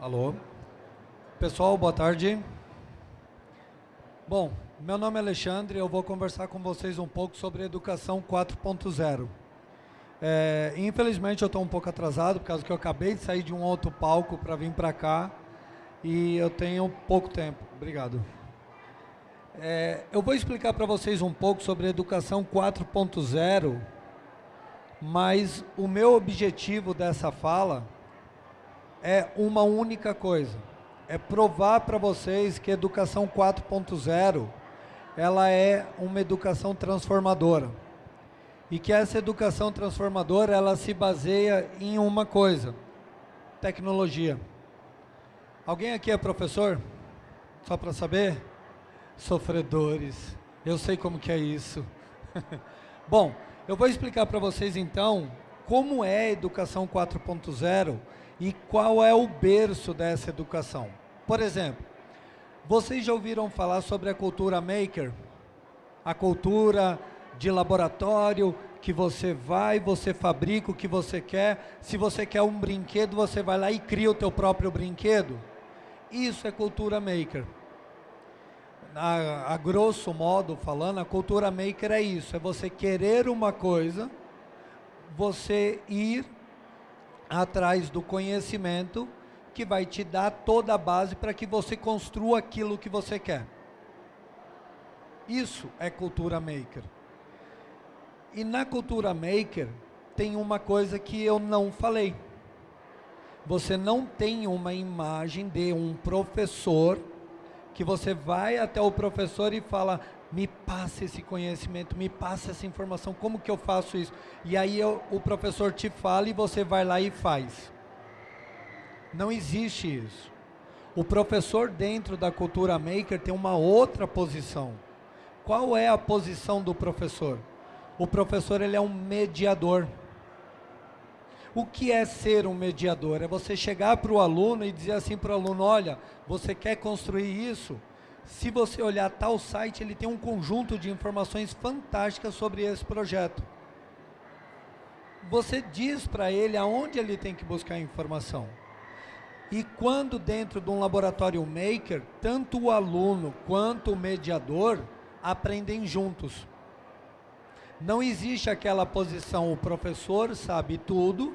Alô? Pessoal, boa tarde. Bom, meu nome é Alexandre eu vou conversar com vocês um pouco sobre educação 4.0. É, infelizmente eu estou um pouco atrasado, por causa que eu acabei de sair de um outro palco para vir para cá e eu tenho pouco tempo. Obrigado. É, eu vou explicar para vocês um pouco sobre educação 4.0, mas o meu objetivo dessa fala é uma única coisa. É provar para vocês que educação 4.0 ela é uma educação transformadora. E que essa educação transformadora ela se baseia em uma coisa: tecnologia. Alguém aqui é professor? Só para saber? Sofredores. Eu sei como que é isso. Bom, eu vou explicar para vocês então como é a educação 4.0 e qual é o berço dessa educação. Por exemplo, vocês já ouviram falar sobre a cultura maker? A cultura de laboratório, que você vai, você fabrica o que você quer. Se você quer um brinquedo, você vai lá e cria o teu próprio brinquedo. Isso é cultura maker. A, a grosso modo falando, a cultura maker é isso, é você querer uma coisa, você ir atrás do conhecimento que vai te dar toda a base para que você construa aquilo que você quer. Isso é cultura maker. E na cultura maker tem uma coisa que eu não falei. Você não tem uma imagem de um professor que você vai até o professor e fala: me passa esse conhecimento, me passa essa informação, como que eu faço isso? E aí eu, o professor te fala e você vai lá e faz. Não existe isso. O professor dentro da cultura maker tem uma outra posição. Qual é a posição do professor? O professor ele é um mediador. O que é ser um mediador? É você chegar para o aluno e dizer assim para o aluno, olha, você quer construir isso? Se você olhar tal site, ele tem um conjunto de informações fantásticas sobre esse projeto. Você diz para ele aonde ele tem que buscar informação. E quando dentro de um laboratório maker, tanto o aluno quanto o mediador aprendem juntos. Não existe aquela posição, o professor sabe tudo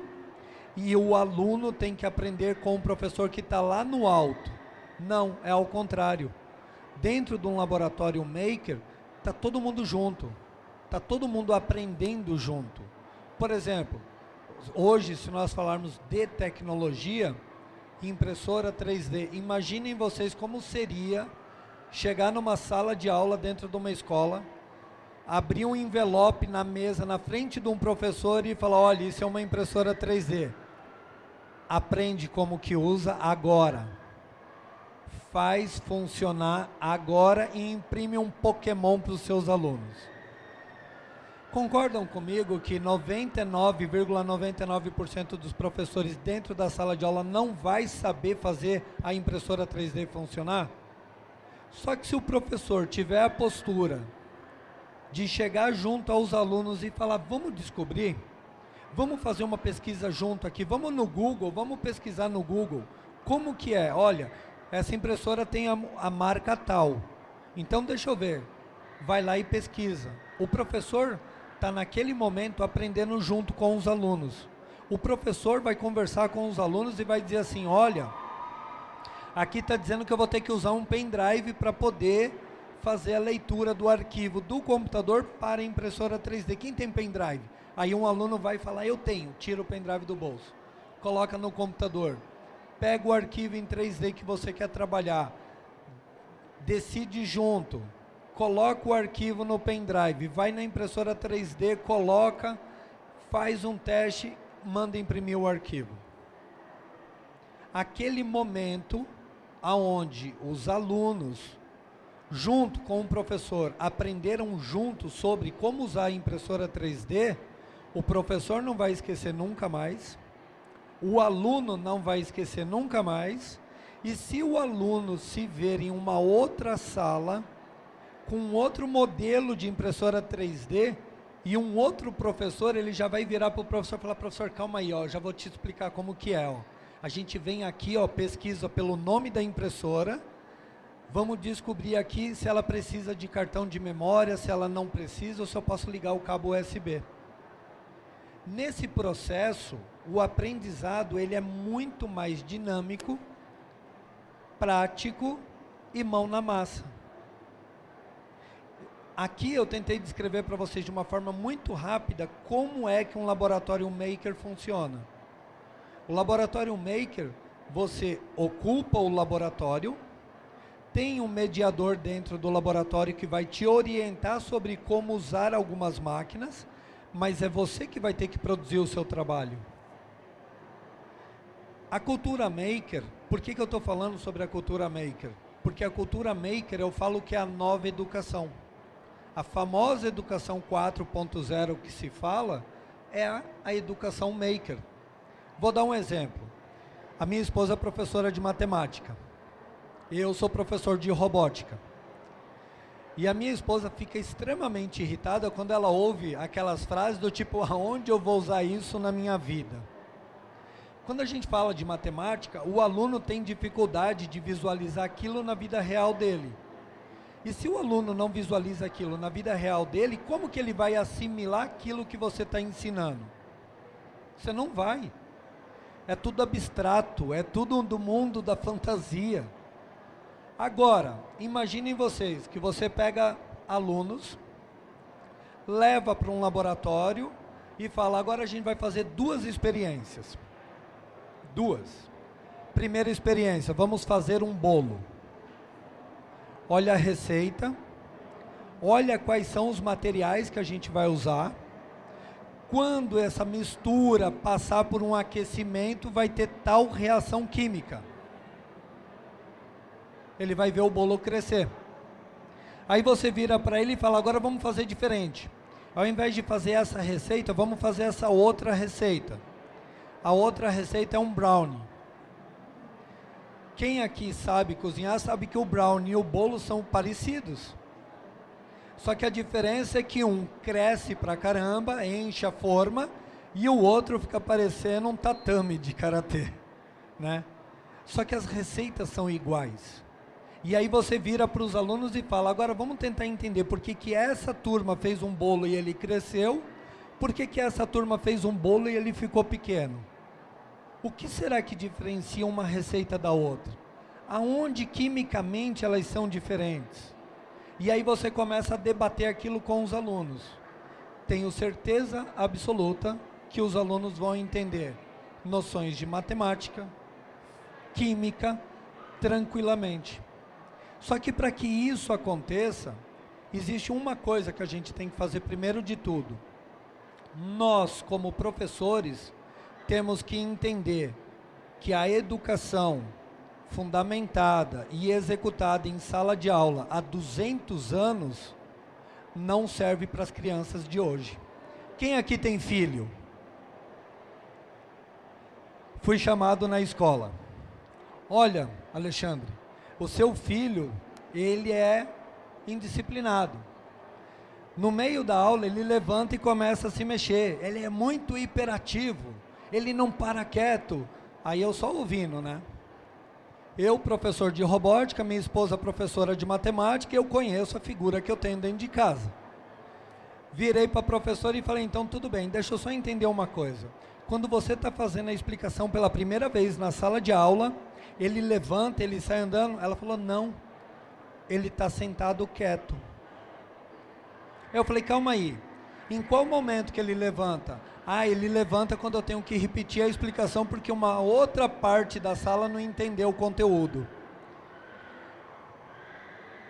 e o aluno tem que aprender com o professor que está lá no alto. Não, é ao contrário dentro de um laboratório maker, está todo mundo junto, está todo mundo aprendendo junto. Por exemplo, hoje, se nós falarmos de tecnologia, impressora 3D, imaginem vocês como seria chegar numa sala de aula dentro de uma escola, abrir um envelope na mesa, na frente de um professor e falar, olha, isso é uma impressora 3D. Aprende como que usa agora faz funcionar agora e imprime um Pokémon para os seus alunos. Concordam comigo que 99,99% ,99 dos professores dentro da sala de aula não vai saber fazer a impressora 3D funcionar? Só que se o professor tiver a postura de chegar junto aos alunos e falar, vamos descobrir, vamos fazer uma pesquisa junto aqui, vamos no Google, vamos pesquisar no Google, como que é? Olha, essa impressora tem a, a marca tal. Então, deixa eu ver. Vai lá e pesquisa. O professor está naquele momento aprendendo junto com os alunos. O professor vai conversar com os alunos e vai dizer assim, olha, aqui está dizendo que eu vou ter que usar um pendrive para poder fazer a leitura do arquivo do computador para a impressora 3D. Quem tem pendrive? Aí um aluno vai falar, eu tenho, tira o pendrive do bolso, coloca no computador pega o arquivo em 3D que você quer trabalhar, decide junto, coloca o arquivo no pendrive, vai na impressora 3D, coloca, faz um teste, manda imprimir o arquivo. Aquele momento aonde os alunos, junto com o professor, aprenderam juntos sobre como usar a impressora 3D, o professor não vai esquecer nunca mais, o aluno não vai esquecer nunca mais. E se o aluno se ver em uma outra sala, com outro modelo de impressora 3D, e um outro professor, ele já vai virar para o professor e falar, professor, calma aí, ó, já vou te explicar como que é. Ó. A gente vem aqui, ó, pesquisa pelo nome da impressora, vamos descobrir aqui se ela precisa de cartão de memória, se ela não precisa, ou se eu posso ligar o cabo USB. Nesse processo, o aprendizado ele é muito mais dinâmico, prático e mão na massa. Aqui eu tentei descrever para vocês de uma forma muito rápida como é que um laboratório maker funciona. O laboratório maker, você ocupa o laboratório, tem um mediador dentro do laboratório que vai te orientar sobre como usar algumas máquinas, mas é você que vai ter que produzir o seu trabalho. A cultura maker, por que, que eu estou falando sobre a cultura maker? Porque a cultura maker eu falo que é a nova educação. A famosa educação 4.0 que se fala é a, a educação maker. Vou dar um exemplo. A minha esposa é professora de matemática. Eu sou professor de robótica. E a minha esposa fica extremamente irritada quando ela ouve aquelas frases do tipo, aonde eu vou usar isso na minha vida? Quando a gente fala de matemática, o aluno tem dificuldade de visualizar aquilo na vida real dele. E se o aluno não visualiza aquilo na vida real dele, como que ele vai assimilar aquilo que você está ensinando? Você não vai é tudo abstrato, é tudo do mundo da fantasia. Agora, imaginem vocês que você pega alunos, leva para um laboratório e fala, agora a gente vai fazer duas experiências. Duas. Primeira experiência, vamos fazer um bolo. Olha a receita, olha quais são os materiais que a gente vai usar quando essa mistura passar por um aquecimento, vai ter tal reação química. Ele vai ver o bolo crescer. Aí você vira para ele e fala, agora vamos fazer diferente. Ao invés de fazer essa receita, vamos fazer essa outra receita. A outra receita é um brownie. Quem aqui sabe cozinhar, sabe que o brownie e o bolo são parecidos. Só que a diferença é que um cresce pra caramba, enche a forma, e o outro fica parecendo um tatame de karatê, né? Só que as receitas são iguais. E aí você vira para os alunos e fala, agora vamos tentar entender por que, que essa turma fez um bolo e ele cresceu, por que, que essa turma fez um bolo e ele ficou pequeno. O que será que diferencia uma receita da outra? Aonde quimicamente elas são diferentes? E aí você começa a debater aquilo com os alunos. Tenho certeza absoluta que os alunos vão entender noções de matemática, química, tranquilamente. Só que para que isso aconteça, existe uma coisa que a gente tem que fazer primeiro de tudo. Nós, como professores, temos que entender que a educação fundamentada e executada em sala de aula há 200 anos, não serve para as crianças de hoje. Quem aqui tem filho? Fui chamado na escola. Olha, Alexandre, o seu filho, ele é indisciplinado. No meio da aula, ele levanta e começa a se mexer. Ele é muito hiperativo. Ele não para quieto. Aí eu só ouvindo, né? Eu, professor de robótica, minha esposa, professora de matemática, eu conheço a figura que eu tenho dentro de casa. Virei para a professora e falei, então tudo bem, deixa eu só entender uma coisa. Quando você está fazendo a explicação pela primeira vez na sala de aula, ele levanta, ele sai andando, ela falou, não, ele está sentado quieto. Eu falei, calma aí, em qual momento que ele levanta? Ah, ele levanta quando eu tenho que repetir a explicação porque uma outra parte da sala não entendeu o conteúdo.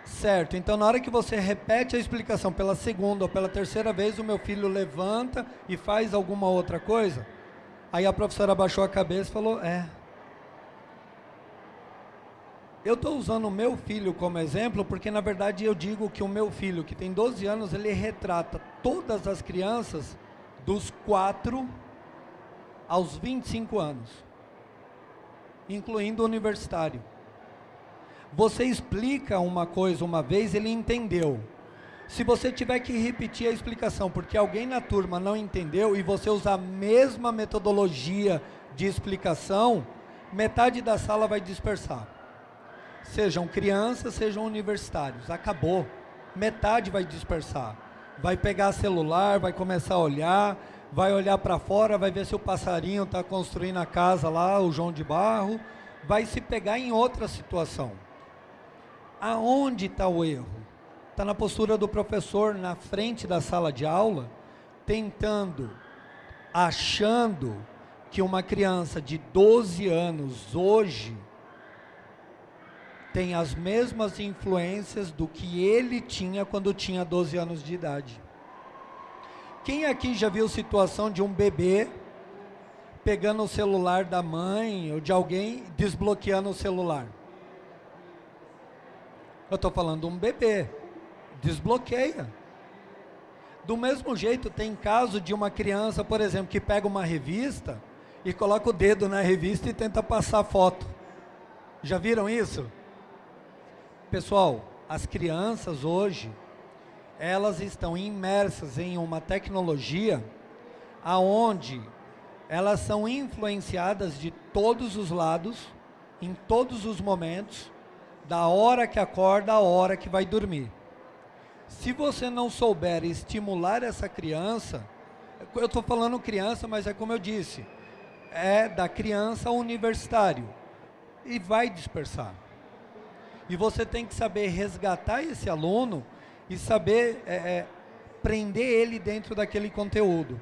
Certo, então na hora que você repete a explicação pela segunda ou pela terceira vez, o meu filho levanta e faz alguma outra coisa. Aí a professora abaixou a cabeça e falou: É. Eu estou usando o meu filho como exemplo porque, na verdade, eu digo que o meu filho, que tem 12 anos, ele retrata todas as crianças dos 4 aos 25 anos, incluindo o universitário. Você explica uma coisa uma vez, ele entendeu. Se você tiver que repetir a explicação porque alguém na turma não entendeu e você usar a mesma metodologia de explicação, metade da sala vai dispersar. Sejam crianças, sejam universitários. Acabou. Metade vai dispersar. Vai pegar celular, vai começar a olhar, vai olhar para fora, vai ver se o passarinho está construindo a casa lá, o João de Barro, vai se pegar em outra situação. Aonde está o erro? Está na postura do professor na frente da sala de aula, tentando, achando que uma criança de 12 anos hoje tem as mesmas influências do que ele tinha quando tinha 12 anos de idade. Quem aqui já viu situação de um bebê pegando o celular da mãe ou de alguém desbloqueando o celular? Eu estou falando um bebê. Desbloqueia. Do mesmo jeito, tem caso de uma criança, por exemplo, que pega uma revista e coloca o dedo na revista e tenta passar foto. Já viram isso? Pessoal, as crianças hoje, elas estão imersas em uma tecnologia aonde elas são influenciadas de todos os lados, em todos os momentos, da hora que acorda à hora que vai dormir. Se você não souber estimular essa criança, eu estou falando criança, mas é como eu disse, é da criança ao universitário e vai dispersar. E você tem que saber resgatar esse aluno e saber é, é, prender ele dentro daquele conteúdo.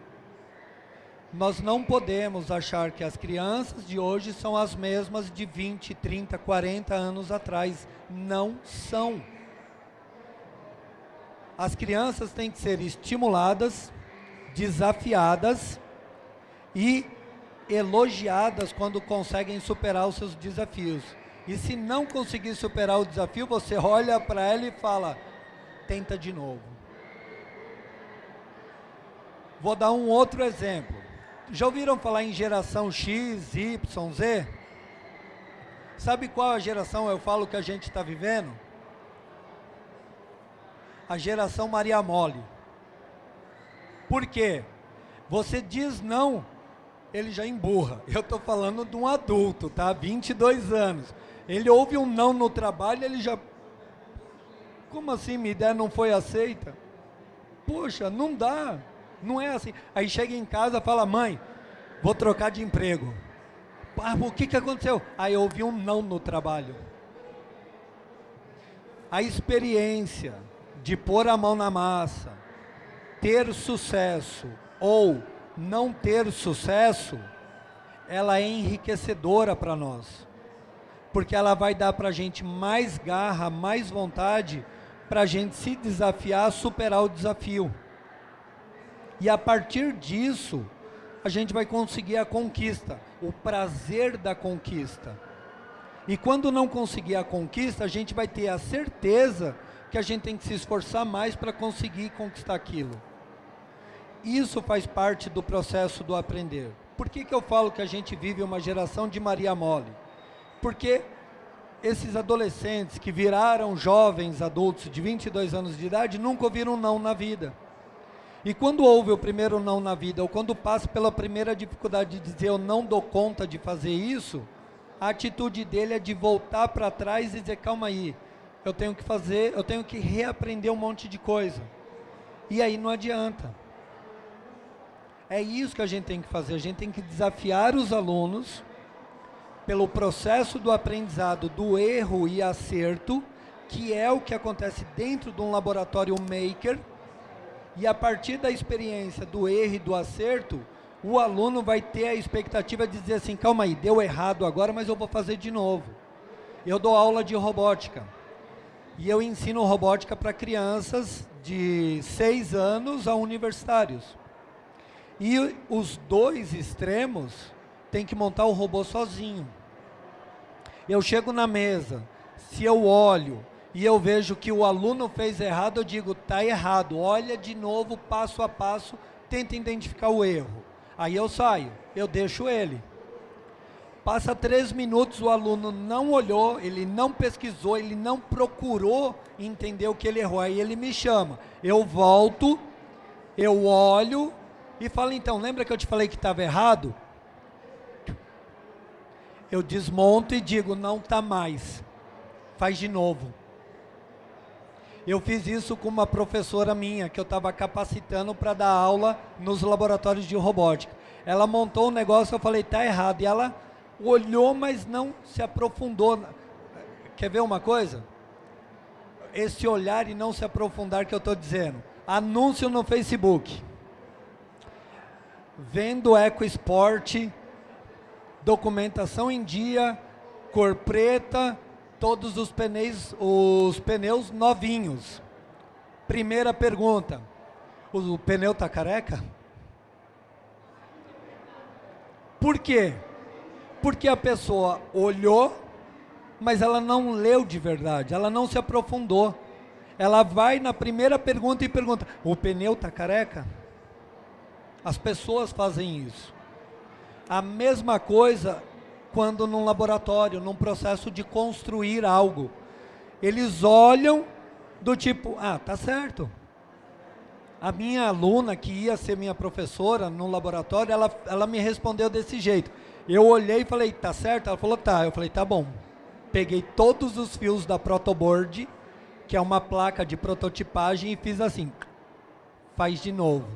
Nós não podemos achar que as crianças de hoje são as mesmas de 20, 30, 40 anos atrás. Não são. As crianças têm que ser estimuladas, desafiadas e elogiadas quando conseguem superar os seus desafios. E se não conseguir superar o desafio, você olha para ela e fala: tenta de novo. Vou dar um outro exemplo. Já ouviram falar em geração X, Y, Z? Sabe qual a geração eu falo que a gente está vivendo? A geração Maria Mole. Por quê? Você diz não, ele já emburra. Eu estou falando de um adulto, tá? 22 anos. Ele ouve um não no trabalho, ele já... Como assim, minha ideia não foi aceita? Poxa, não dá. Não é assim. Aí chega em casa fala, mãe, vou trocar de emprego. Ah, o que, que aconteceu? Aí ouvi um não no trabalho. A experiência de pôr a mão na massa, ter sucesso ou não ter sucesso, ela é enriquecedora para nós. Porque ela vai dar para a gente mais garra, mais vontade para a gente se desafiar, superar o desafio. E a partir disso, a gente vai conseguir a conquista, o prazer da conquista. E quando não conseguir a conquista, a gente vai ter a certeza que a gente tem que se esforçar mais para conseguir conquistar aquilo. Isso faz parte do processo do aprender. Por que, que eu falo que a gente vive uma geração de Maria Mole? Porque esses adolescentes que viraram jovens adultos de 22 anos de idade nunca ouviram não na vida. E quando ouve o primeiro não na vida, ou quando passa pela primeira dificuldade de dizer eu não dou conta de fazer isso, a atitude dele é de voltar para trás e dizer, calma aí, eu tenho que fazer, eu tenho que reaprender um monte de coisa. E aí não adianta. É isso que a gente tem que fazer, a gente tem que desafiar os alunos pelo processo do aprendizado do erro e acerto, que é o que acontece dentro de um laboratório maker, e a partir da experiência do erro e do acerto, o aluno vai ter a expectativa de dizer assim, calma aí, deu errado agora, mas eu vou fazer de novo. Eu dou aula de robótica. E eu ensino robótica para crianças de 6 anos a universitários. E os dois extremos têm que montar o robô sozinho. Eu chego na mesa, se eu olho e eu vejo que o aluno fez errado, eu digo, está errado, olha de novo, passo a passo, tenta identificar o erro. Aí eu saio, eu deixo ele. Passa três minutos, o aluno não olhou, ele não pesquisou, ele não procurou entender o que ele errou. Aí ele me chama, eu volto, eu olho e falo, então, lembra que eu te falei que estava errado? Eu desmonto e digo, não está mais. Faz de novo. Eu fiz isso com uma professora minha, que eu estava capacitando para dar aula nos laboratórios de robótica. Ela montou um negócio, eu falei, tá errado. E ela olhou, mas não se aprofundou. Quer ver uma coisa? Esse olhar e não se aprofundar que eu estou dizendo. Anúncio no Facebook. Vendo EcoSport, documentação em dia, cor preta, todos os pneus, os pneus novinhos. Primeira pergunta, o pneu está careca? Por quê? Porque a pessoa olhou, mas ela não leu de verdade, ela não se aprofundou. Ela vai na primeira pergunta e pergunta, o pneu está careca? As pessoas fazem isso. A mesma coisa quando num laboratório, num processo de construir algo. Eles olham do tipo, ah, tá certo. A minha aluna, que ia ser minha professora no laboratório, ela, ela me respondeu desse jeito. Eu olhei e falei, tá certo? Ela falou, tá. Eu falei, tá bom. Peguei todos os fios da protoboard, que é uma placa de prototipagem, e fiz assim, faz de novo.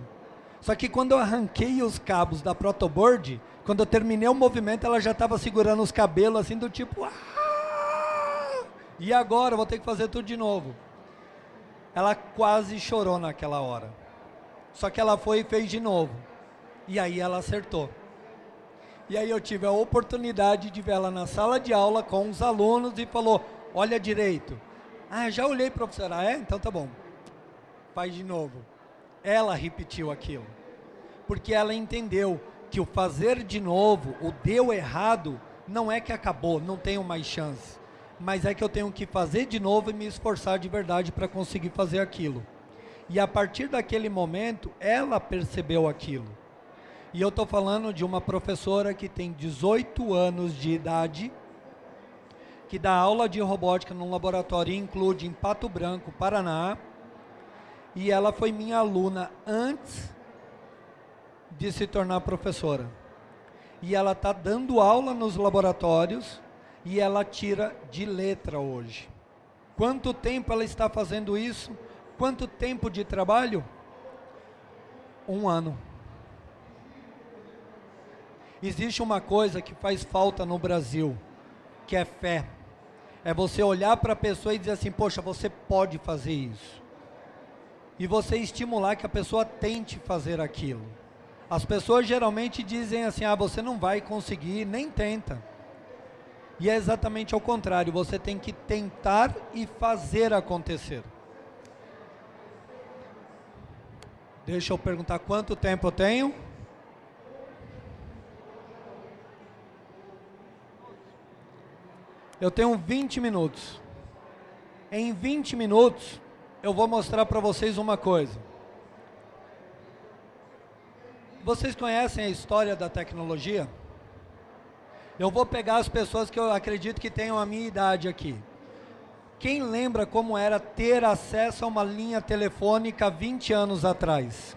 Só que quando eu arranquei os cabos da protoboard, quando eu terminei o movimento, ela já estava segurando os cabelos assim do tipo... Ah! E agora? Vou ter que fazer tudo de novo. Ela quase chorou naquela hora. Só que ela foi e fez de novo. E aí ela acertou. E aí eu tive a oportunidade de ver ela na sala de aula com os alunos e falou, olha direito. Ah, já olhei, professora. Ah, é? Então tá bom. Faz de novo. Ela repetiu aquilo. Porque ela entendeu que o fazer de novo, o deu errado, não é que acabou, não tenho mais chance. Mas é que eu tenho que fazer de novo e me esforçar de verdade para conseguir fazer aquilo. E a partir daquele momento, ela percebeu aquilo. E eu estou falando de uma professora que tem 18 anos de idade, que dá aula de robótica num laboratório include em Pato Branco, Paraná. E ela foi minha aluna antes de se tornar professora. E ela está dando aula nos laboratórios e ela tira de letra hoje. Quanto tempo ela está fazendo isso? Quanto tempo de trabalho? Um ano. Existe uma coisa que faz falta no Brasil, que é fé. É você olhar para a pessoa e dizer assim, poxa, você pode fazer isso. E você estimular que a pessoa tente fazer aquilo. As pessoas geralmente dizem assim, ah, você não vai conseguir, nem tenta. E é exatamente ao contrário, você tem que tentar e fazer acontecer. Deixa eu perguntar quanto tempo eu tenho. Eu tenho 20 minutos. Em 20 minutos, eu vou mostrar para vocês uma coisa. Vocês conhecem a história da tecnologia? Eu vou pegar as pessoas que eu acredito que tenham a minha idade aqui. Quem lembra como era ter acesso a uma linha telefônica 20 anos atrás?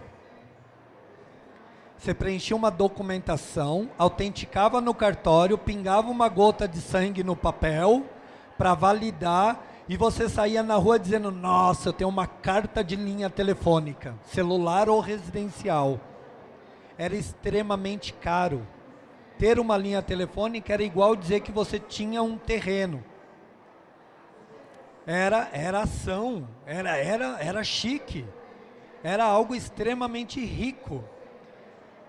Você preenchia uma documentação, autenticava no cartório, pingava uma gota de sangue no papel para validar e você saía na rua dizendo, nossa, eu tenho uma carta de linha telefônica, celular ou residencial era extremamente caro. Ter uma linha telefônica era igual dizer que você tinha um terreno. Era, era ação, era, era, era chique, era algo extremamente rico.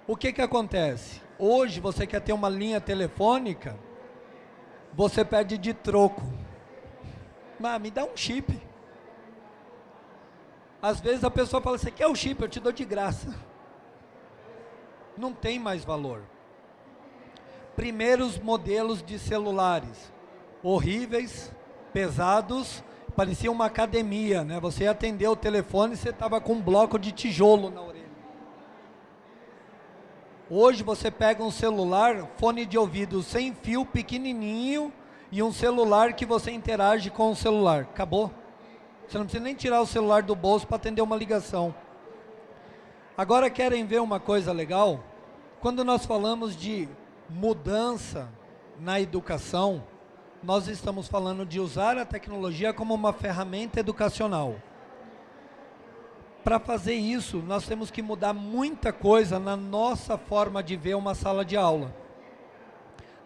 O que que acontece? Hoje você quer ter uma linha telefônica, você pede de troco. Mas me dá um chip. Às vezes a pessoa fala, você quer o chip? Eu te dou de graça não tem mais valor. Primeiros modelos de celulares, horríveis, pesados, parecia uma academia, né? Você ia atender o telefone e você estava com um bloco de tijolo na orelha. Hoje você pega um celular, fone de ouvido sem fio, pequenininho, e um celular que você interage com o celular. Acabou. Você não precisa nem tirar o celular do bolso para atender uma ligação. Agora querem ver uma coisa legal? Quando nós falamos de mudança na educação, nós estamos falando de usar a tecnologia como uma ferramenta educacional. Para fazer isso, nós temos que mudar muita coisa na nossa forma de ver uma sala de aula,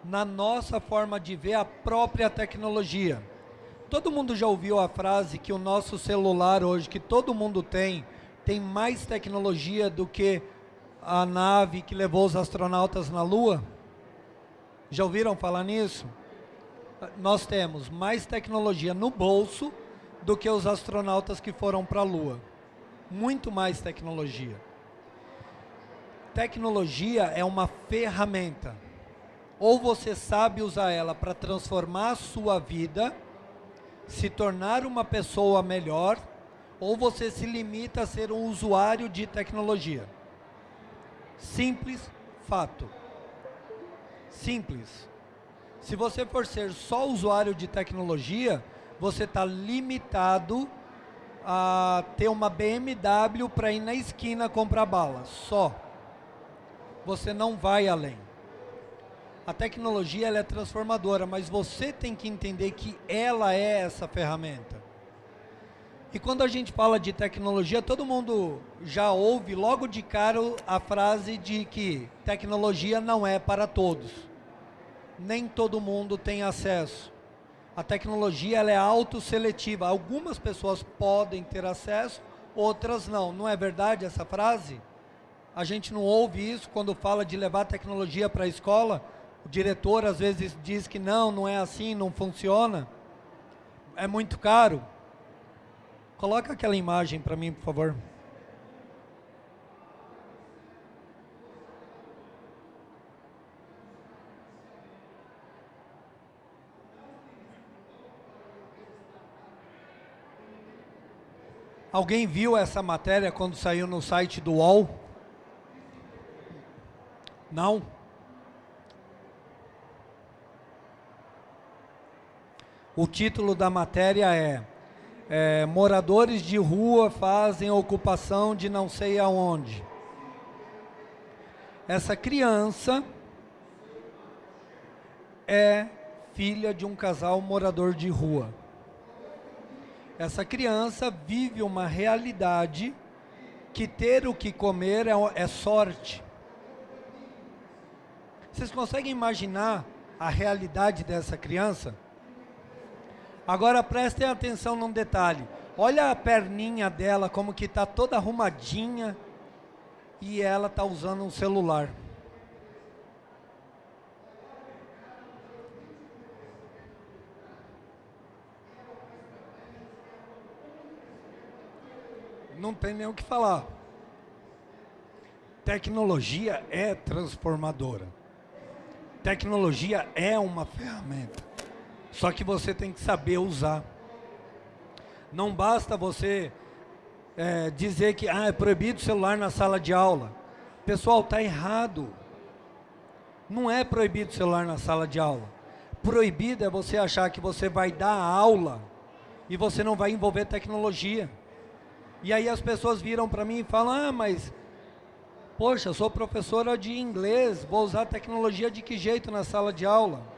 na nossa forma de ver a própria tecnologia. Todo mundo já ouviu a frase que o nosso celular hoje, que todo mundo tem, tem mais tecnologia do que a nave que levou os astronautas na Lua? Já ouviram falar nisso? Nós temos mais tecnologia no bolso do que os astronautas que foram para a Lua. Muito mais tecnologia. Tecnologia é uma ferramenta. Ou você sabe usar ela para transformar a sua vida, se tornar uma pessoa melhor, ou você se limita a ser um usuário de tecnologia. Simples fato. Simples. Se você for ser só usuário de tecnologia, você está limitado a ter uma BMW para ir na esquina comprar bala, só. Você não vai além. A tecnologia é transformadora, mas você tem que entender que ela é essa ferramenta. E quando a gente fala de tecnologia, todo mundo já ouve logo de cara a frase de que tecnologia não é para todos. Nem todo mundo tem acesso. A tecnologia ela é autoseletiva. Algumas pessoas podem ter acesso, outras não. Não é verdade essa frase? A gente não ouve isso quando fala de levar tecnologia para a escola. O diretor às vezes diz que não, não é assim, não funciona. É muito caro. Coloca aquela imagem para mim, por favor. Alguém viu essa matéria quando saiu no site do UOL? Não? O título da matéria é é, moradores de rua fazem ocupação de não sei aonde. Essa criança é filha de um casal morador de rua. Essa criança vive uma realidade que ter o que comer é, é sorte. Vocês conseguem imaginar a realidade dessa criança? Agora prestem atenção num detalhe. Olha a perninha dela, como que está toda arrumadinha e ela está usando um celular. Não tem nem o que falar. Tecnologia é transformadora. Tecnologia é uma ferramenta. Só que você tem que saber usar. Não basta você é, dizer que ah, é proibido celular na sala de aula. Pessoal, está errado. Não é proibido celular na sala de aula. Proibido é você achar que você vai dar aula e você não vai envolver tecnologia. E aí as pessoas viram para mim e falam, ah, mas, poxa, sou professora de inglês, vou usar tecnologia de que jeito na sala de aula?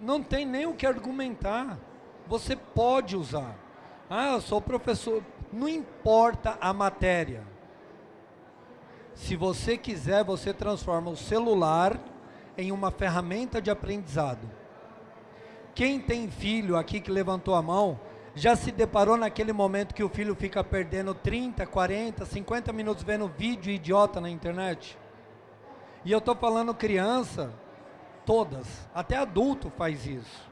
Não tem nem o que argumentar. Você pode usar. Ah, eu sou professor. Não importa a matéria. Se você quiser, você transforma o celular em uma ferramenta de aprendizado. Quem tem filho aqui que levantou a mão, já se deparou naquele momento que o filho fica perdendo 30, 40, 50 minutos vendo vídeo idiota na internet? E eu estou falando criança Todas, até adulto faz isso.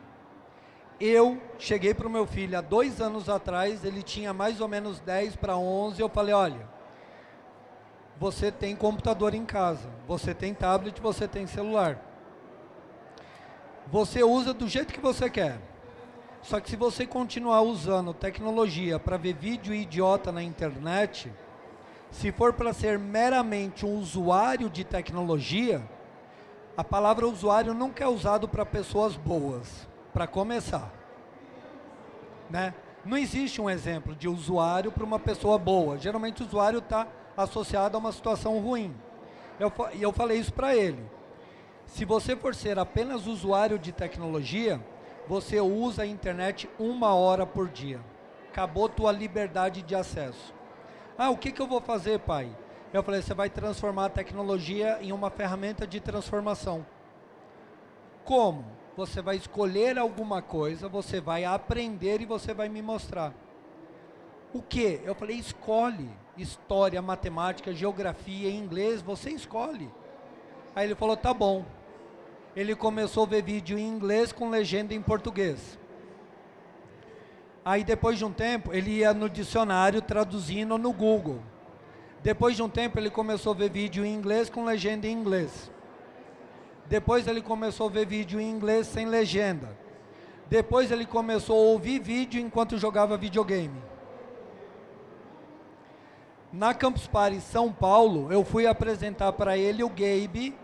Eu cheguei para o meu filho há dois anos atrás, ele tinha mais ou menos 10 para 11, eu falei, olha, você tem computador em casa, você tem tablet, você tem celular. Você usa do jeito que você quer. Só que se você continuar usando tecnologia para ver vídeo idiota na internet, se for para ser meramente um usuário de tecnologia, a palavra usuário nunca é usado para pessoas boas, para começar. Né? Não existe um exemplo de usuário para uma pessoa boa. Geralmente o usuário está associado a uma situação ruim. E eu, eu falei isso para ele. Se você for ser apenas usuário de tecnologia, você usa a internet uma hora por dia. Acabou tua liberdade de acesso. Ah, o que, que eu vou fazer, pai? Eu falei, você vai transformar a tecnologia em uma ferramenta de transformação. Como? Você vai escolher alguma coisa, você vai aprender e você vai me mostrar. O que? Eu falei, escolhe. História, matemática, geografia, inglês, você escolhe. Aí ele falou, tá bom. Ele começou a ver vídeo em inglês com legenda em português. Aí depois de um tempo, ele ia no dicionário traduzindo no Google. Depois de um tempo, ele começou a ver vídeo em inglês com legenda em inglês. Depois ele começou a ver vídeo em inglês sem legenda. Depois ele começou a ouvir vídeo enquanto jogava videogame. Na Campus Party São Paulo, eu fui apresentar para ele o Gabe,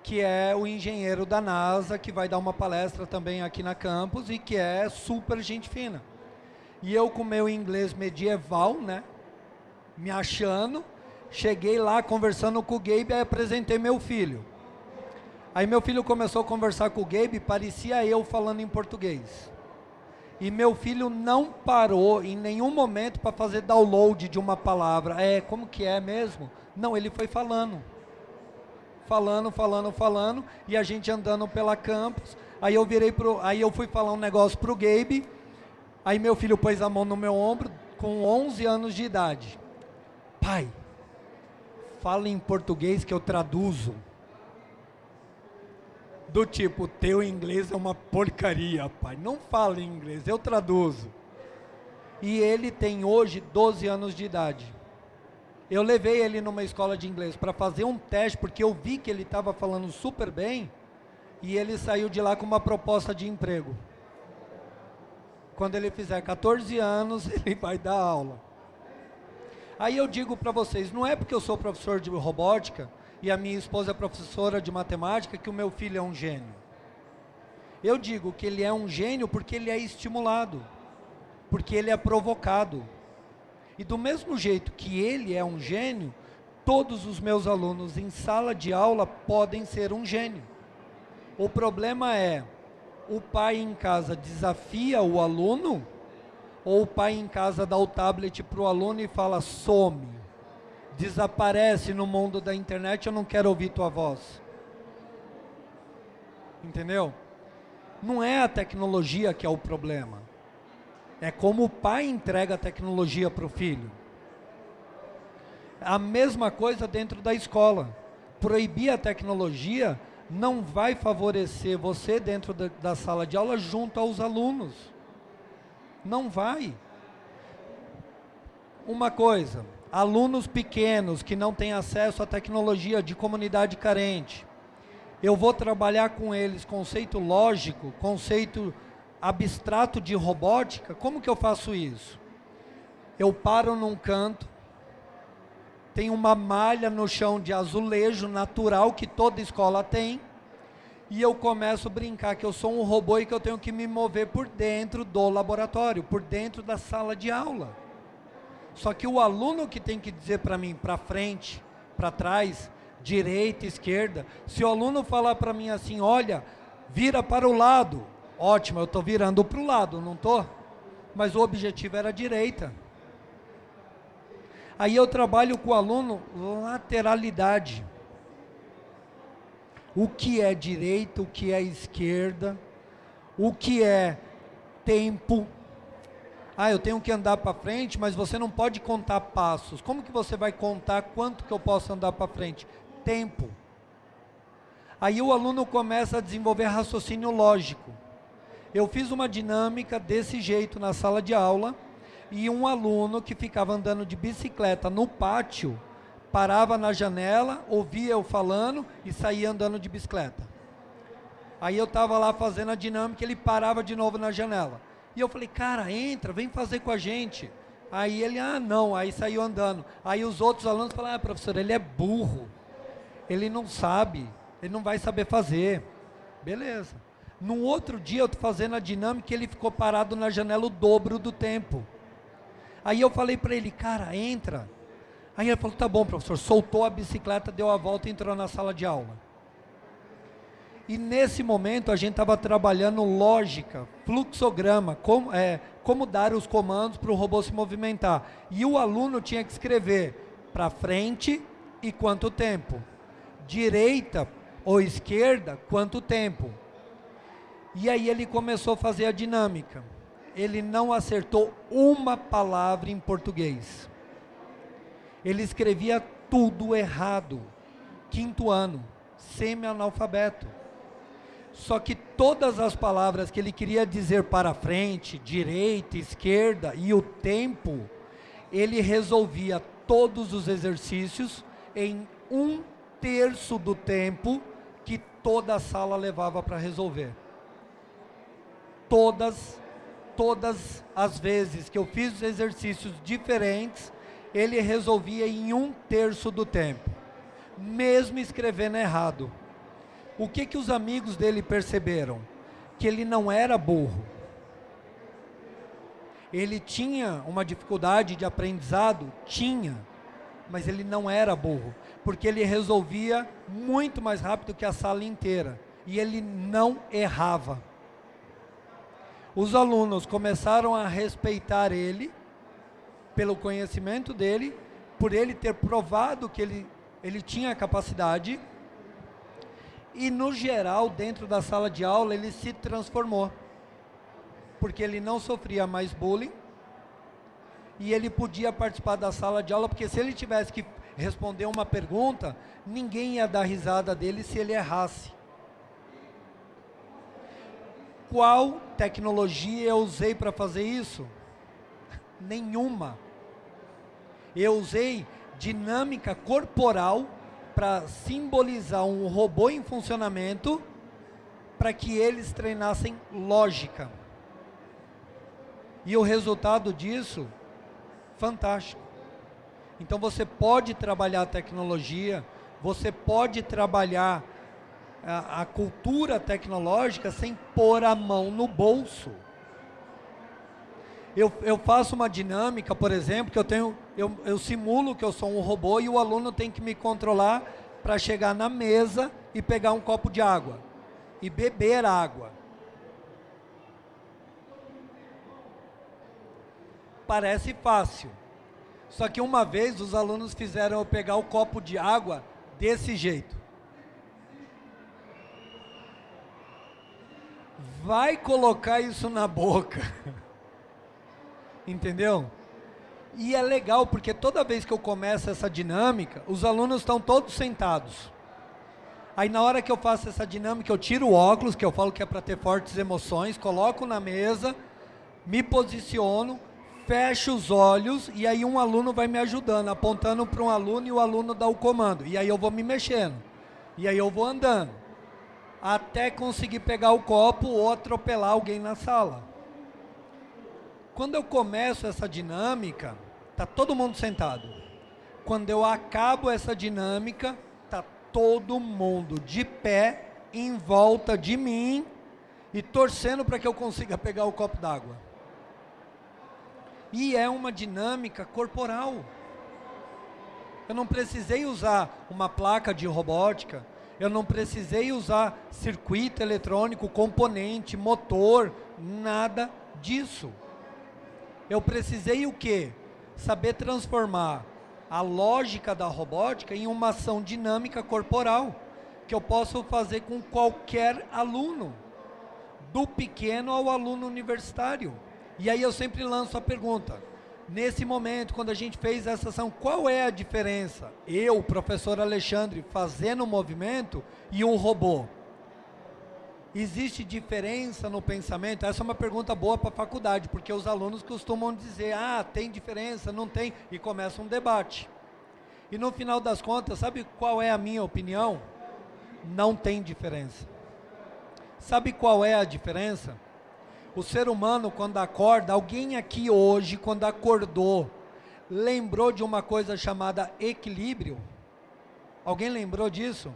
que é o engenheiro da NASA, que vai dar uma palestra também aqui na campus e que é super gente fina. E eu com meu inglês medieval, né, me achando, cheguei lá conversando com o Gabe e apresentei meu filho. Aí meu filho começou a conversar com o Gabe, parecia eu falando em português. E meu filho não parou em nenhum momento para fazer download de uma palavra. É, como que é mesmo? Não, ele foi falando. Falando, falando, falando, e a gente andando pela campus. Aí eu virei pro, aí eu fui falar um negócio pro Gabe. Aí meu filho pôs a mão no meu ombro com 11 anos de idade. Pai, fala em português que eu traduzo do tipo, teu inglês é uma porcaria, pai. Não fala em inglês, eu traduzo. E ele tem hoje 12 anos de idade. Eu levei ele numa escola de inglês para fazer um teste, porque eu vi que ele estava falando super bem, e ele saiu de lá com uma proposta de emprego. Quando ele fizer 14 anos, ele vai dar aula. Aí eu digo para vocês, não é porque eu sou professor de robótica, e a minha esposa é professora de matemática, que o meu filho é um gênio. Eu digo que ele é um gênio porque ele é estimulado, porque ele é provocado. E do mesmo jeito que ele é um gênio, todos os meus alunos em sala de aula podem ser um gênio. O problema é, o pai em casa desafia o aluno, ou o pai em casa dá o tablet para o aluno e fala, some desaparece no mundo da internet, eu não quero ouvir tua voz. Entendeu? Não é a tecnologia que é o problema. É como o pai entrega a tecnologia para o filho. A mesma coisa dentro da escola. Proibir a tecnologia não vai favorecer você dentro da, da sala de aula junto aos alunos. Não vai. Uma coisa, alunos pequenos que não têm acesso à tecnologia de comunidade carente. Eu vou trabalhar com eles conceito lógico, conceito abstrato de robótica. Como que eu faço isso? Eu paro num canto, tem uma malha no chão de azulejo natural que toda escola tem, e eu começo a brincar que eu sou um robô e que eu tenho que me mover por dentro do laboratório, por dentro da sala de aula. Só que o aluno que tem que dizer para mim, para frente, para trás, direita, esquerda, se o aluno falar para mim assim, olha, vira para o lado, ótimo, eu estou virando para o lado, não estou? Mas o objetivo era a direita. Aí eu trabalho com o aluno lateralidade. O que é direita, o que é esquerda, o que é tempo, ah, eu tenho que andar para frente, mas você não pode contar passos. Como que você vai contar quanto que eu posso andar para frente? Tempo. Aí o aluno começa a desenvolver raciocínio lógico. Eu fiz uma dinâmica desse jeito na sala de aula e um aluno que ficava andando de bicicleta no pátio parava na janela, ouvia eu falando e saía andando de bicicleta. Aí eu estava lá fazendo a dinâmica, ele parava de novo na janela. E eu falei, cara, entra, vem fazer com a gente. Aí ele, ah, não, aí saiu andando. Aí os outros alunos falaram, ah, professor, ele é burro. Ele não sabe, ele não vai saber fazer. Beleza. No outro dia eu estou fazendo a dinâmica ele ficou parado na janela o dobro do tempo. Aí eu falei para ele, cara, entra. Aí ele falou, tá bom, professor. Soltou a bicicleta, deu a volta e entrou na sala de aula. E nesse momento a gente estava trabalhando lógica, fluxograma, como, é, como dar os comandos para o robô se movimentar. E o aluno tinha que escrever para frente e quanto tempo, direita ou esquerda, quanto tempo. E aí ele começou a fazer a dinâmica. Ele não acertou uma palavra em português. Ele escrevia tudo errado. Quinto ano, semi-analfabeto. Só que todas as palavras que ele queria dizer para frente, direita, esquerda e o tempo, ele resolvia todos os exercícios em um terço do tempo que toda a sala levava para resolver. Todas, todas as vezes que eu fiz exercícios diferentes, ele resolvia em um terço do tempo, mesmo escrevendo errado. O que, que os amigos dele perceberam? Que ele não era burro. Ele tinha uma dificuldade de aprendizado? Tinha. Mas ele não era burro. Porque ele resolvia muito mais rápido que a sala inteira. E ele não errava. Os alunos começaram a respeitar ele, pelo conhecimento dele, por ele ter provado que ele, ele tinha capacidade e no geral, dentro da sala de aula, ele se transformou. Porque ele não sofria mais bullying. E ele podia participar da sala de aula, porque se ele tivesse que responder uma pergunta, ninguém ia dar risada dele se ele errasse. Qual tecnologia eu usei para fazer isso? Nenhuma. Eu usei dinâmica corporal para simbolizar um robô em funcionamento para que eles treinassem lógica. E o resultado disso, fantástico. Então você pode trabalhar a tecnologia, você pode trabalhar a, a cultura tecnológica sem pôr a mão no bolso. Eu, eu, faço uma dinâmica, por exemplo, que eu tenho, eu, eu simulo que eu sou um robô e o aluno tem que me controlar para chegar na mesa e pegar um copo de água e beber água. Parece fácil. Só que uma vez os alunos fizeram eu pegar o copo de água desse jeito. Vai colocar isso na boca. Entendeu? E é legal porque toda vez que eu começo essa dinâmica, os alunos estão todos sentados. Aí na hora que eu faço essa dinâmica, eu tiro o óculos, que eu falo que é para ter fortes emoções, coloco na mesa, me posiciono, fecho os olhos e aí um aluno vai me ajudando, apontando para um aluno e o aluno dá o comando. E aí eu vou me mexendo. E aí eu vou andando. Até conseguir pegar o copo ou atropelar alguém na sala. Quando eu começo essa dinâmica, tá todo mundo sentado. Quando eu acabo essa dinâmica, tá todo mundo de pé em volta de mim e torcendo para que eu consiga pegar o copo d'água. E é uma dinâmica corporal. Eu não precisei usar uma placa de robótica, eu não precisei usar circuito eletrônico, componente, motor, nada disso. Eu precisei o quê? Saber transformar a lógica da robótica em uma ação dinâmica corporal, que eu posso fazer com qualquer aluno, do pequeno ao aluno universitário. E aí eu sempre lanço a pergunta, nesse momento, quando a gente fez essa ação, qual é a diferença? Eu, professor Alexandre, fazendo o movimento e um robô. Existe diferença no pensamento? Essa é uma pergunta boa para a faculdade, porque os alunos costumam dizer, ah, tem diferença, não tem, e começa um debate. E no final das contas, sabe qual é a minha opinião? Não tem diferença. Sabe qual é a diferença? O ser humano, quando acorda, alguém aqui hoje, quando acordou, lembrou de uma coisa chamada equilíbrio? Alguém lembrou disso?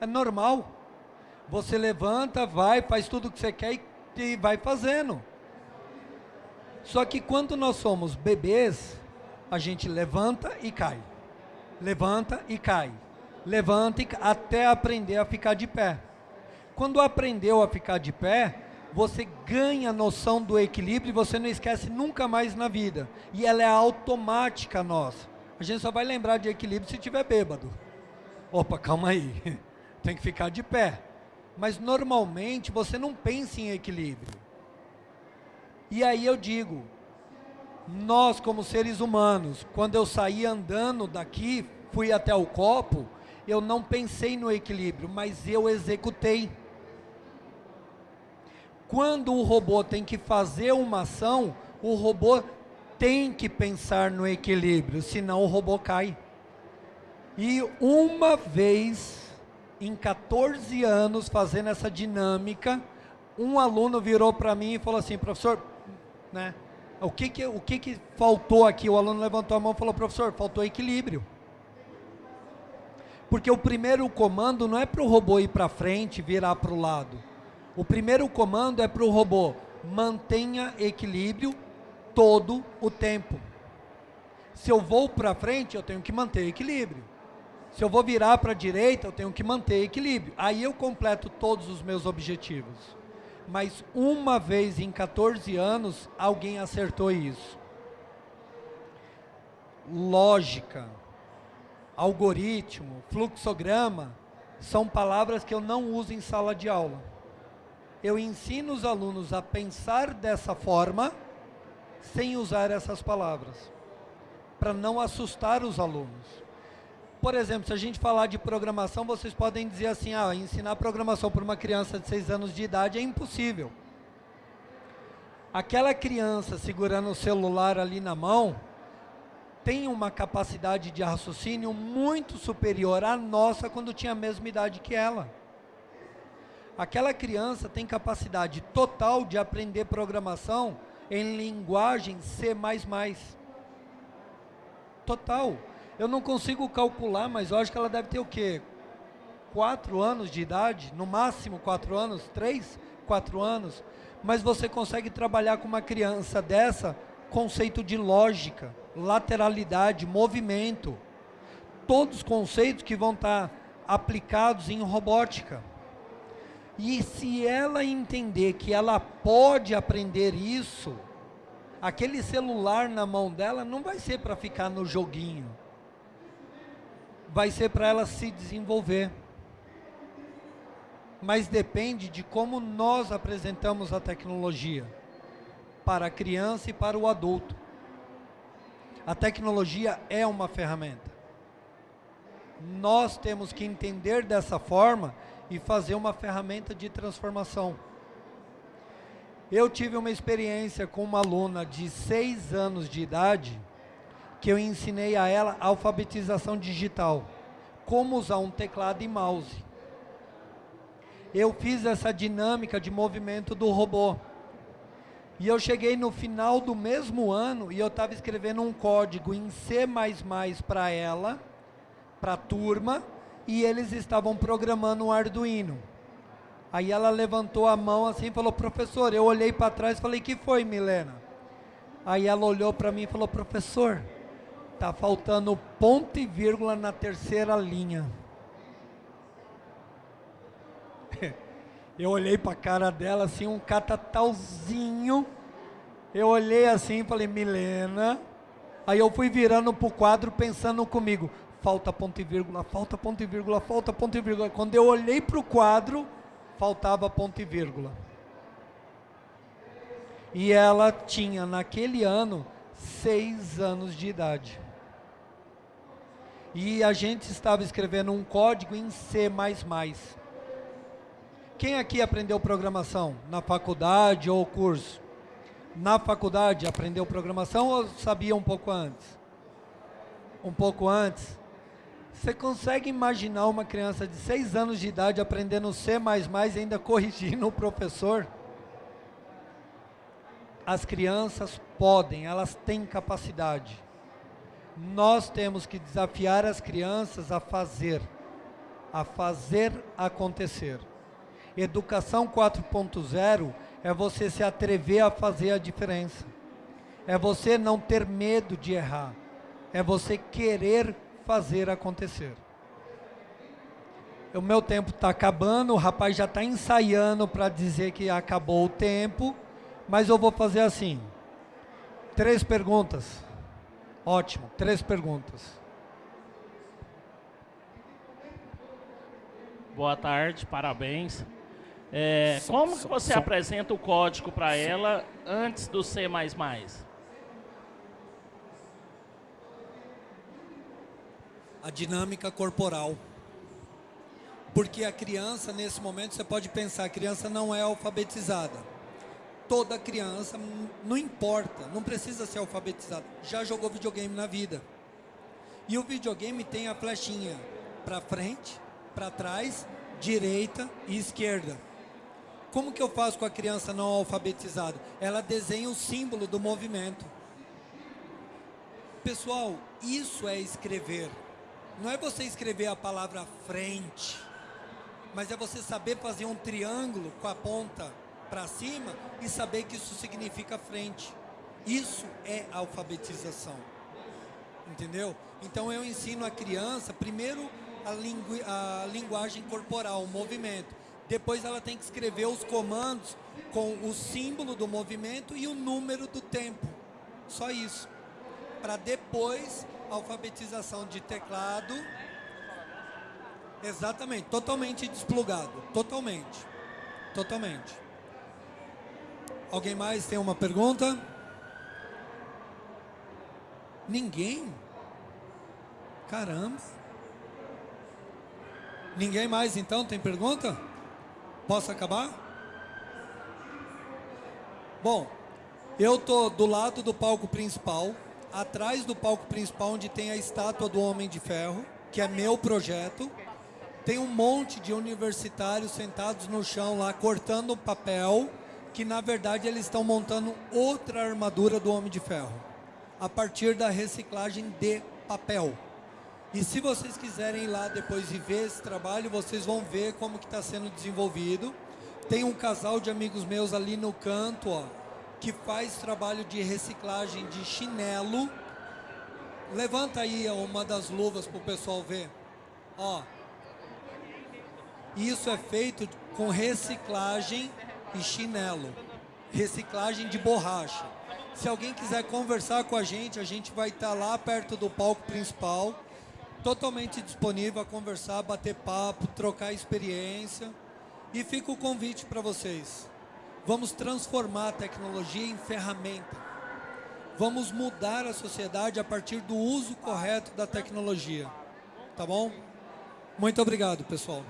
É normal. Você levanta, vai, faz tudo o que você quer e, e vai fazendo. Só que quando nós somos bebês, a gente levanta e cai. Levanta e cai. levanta até aprender a ficar de pé. Quando aprendeu a ficar de pé, você ganha a noção do equilíbrio e você não esquece nunca mais na vida. E ela é automática nossa. A gente só vai lembrar de equilíbrio se tiver bêbado. Opa, calma aí. Tem que ficar de pé. Mas normalmente você não pensa em equilíbrio. E aí eu digo, nós como seres humanos, quando eu saí andando daqui, fui até o copo, eu não pensei no equilíbrio, mas eu executei. Quando o robô tem que fazer uma ação, o robô tem que pensar no equilíbrio, senão o robô cai. E uma vez em 14 anos fazendo essa dinâmica, um aluno virou para mim e falou assim, professor, né, o que que, o que que faltou aqui? O aluno levantou a mão e falou, professor, faltou equilíbrio. Porque o primeiro comando não é para o robô ir para frente, virar para o lado. O primeiro comando é para o robô, mantenha equilíbrio todo o tempo. Se eu vou para frente, eu tenho que manter equilíbrio. Se eu vou virar para a direita, eu tenho que manter equilíbrio. Aí eu completo todos os meus objetivos. Mas uma vez em 14 anos, alguém acertou isso. Lógica algoritmo, fluxograma, são palavras que eu não uso em sala de aula. Eu ensino os alunos a pensar dessa forma, sem usar essas palavras, para não assustar os alunos. Por exemplo, se a gente falar de programação, vocês podem dizer assim, ah, ensinar programação para uma criança de 6 anos de idade é impossível. Aquela criança segurando o celular ali na mão, tem uma capacidade de raciocínio muito superior à nossa quando tinha a mesma idade que ela. Aquela criança tem capacidade total de aprender programação em linguagem C++. Total. Eu não consigo calcular, mas eu acho que ela deve ter o quê? Quatro anos de idade, no máximo quatro anos, três, quatro anos. Mas você consegue trabalhar com uma criança dessa conceito de lógica, lateralidade, movimento. Todos conceitos que vão estar aplicados em robótica. E se ela entender que ela pode aprender isso, aquele celular na mão dela não vai ser para ficar no joguinho. Vai ser para ela se desenvolver. Mas depende de como nós apresentamos a tecnologia para a criança e para o adulto. A tecnologia é uma ferramenta. Nós temos que entender dessa forma e fazer uma ferramenta de transformação. Eu tive uma experiência com uma aluna de 6 anos de idade, que eu ensinei a ela alfabetização digital, como usar um teclado e mouse. Eu fiz essa dinâmica de movimento do robô. E eu cheguei no final do mesmo ano e eu estava escrevendo um código em C++ para ela, para a turma, e eles estavam programando um Arduino. Aí ela levantou a mão assim e falou, professor, eu olhei para trás e falei, que foi, Milena? Aí ela olhou para mim e falou, professor, tá faltando ponto e vírgula na terceira linha. Eu olhei para a cara dela assim, um catatalzinho. Eu olhei assim e falei, Milena. Aí eu fui virando para o quadro pensando comigo, falta ponto e vírgula, falta ponto e vírgula, falta ponto e vírgula. Quando eu olhei para o quadro, faltava ponto e vírgula. E ela tinha, naquele ano, seis anos de idade. E a gente estava escrevendo um código em C++. Quem aqui aprendeu programação na faculdade ou curso? Na faculdade aprendeu programação ou sabia um pouco antes? Um pouco antes? Você consegue imaginar uma criança de 6 anos de idade aprendendo C++ e ainda corrigindo o professor? As crianças podem, elas têm capacidade. Nós temos que desafiar as crianças a fazer, a fazer acontecer. Educação 4.0 é você se atrever a fazer a diferença. É você não ter medo de errar. É você querer fazer acontecer. o meu tempo está acabando, o rapaz já está ensaiando para dizer que acabou o tempo, mas eu vou fazer assim. Três perguntas. Ótimo, três perguntas. Boa tarde, parabéns. É, como que você apresenta o código para ela antes do C++? A dinâmica corporal. Porque a criança, nesse momento, você pode pensar, a criança não é alfabetizada. Toda criança, não importa, não precisa ser alfabetizada, já jogou videogame na vida. E o videogame tem a flechinha para frente, para trás, direita e esquerda. Como que eu faço com a criança não alfabetizada? Ela desenha o símbolo do movimento. Pessoal, isso é escrever. Não é você escrever a palavra frente mas é você saber fazer um triângulo com a ponta para cima e saber que isso significa frente. Isso é alfabetização. Entendeu? Então eu ensino a criança, primeiro, a, lingu a linguagem corporal, o movimento. Depois ela tem que escrever os comandos com o símbolo do movimento e o número do tempo. Só isso. Para depois, alfabetização de teclado, Exatamente, totalmente desplugado, totalmente, totalmente. Alguém mais tem uma pergunta? Ninguém? Caramba. Ninguém mais então tem pergunta? Posso acabar? Bom, eu tô do lado do palco principal, atrás do palco principal onde tem a estátua do Homem de Ferro, que é meu projeto. Tem um monte de universitários sentados no chão lá, cortando papel, que na verdade eles estão montando outra armadura do Homem de Ferro, a partir da reciclagem de papel. E se vocês quiserem ir lá depois e ver esse trabalho, vocês vão ver como que está sendo desenvolvido. Tem um casal de amigos meus ali no canto, ó, que faz trabalho de reciclagem de chinelo. Levanta aí uma das luvas para o pessoal ver. Ó, isso é feito com reciclagem e chinelo, reciclagem de borracha. Se alguém quiser conversar com a gente, a gente vai estar lá perto do palco principal, totalmente disponível a conversar, bater papo, trocar experiência. E fica o convite para vocês. Vamos transformar a tecnologia em ferramenta. Vamos mudar a sociedade a partir do uso correto da tecnologia. Tá bom? Muito obrigado, pessoal.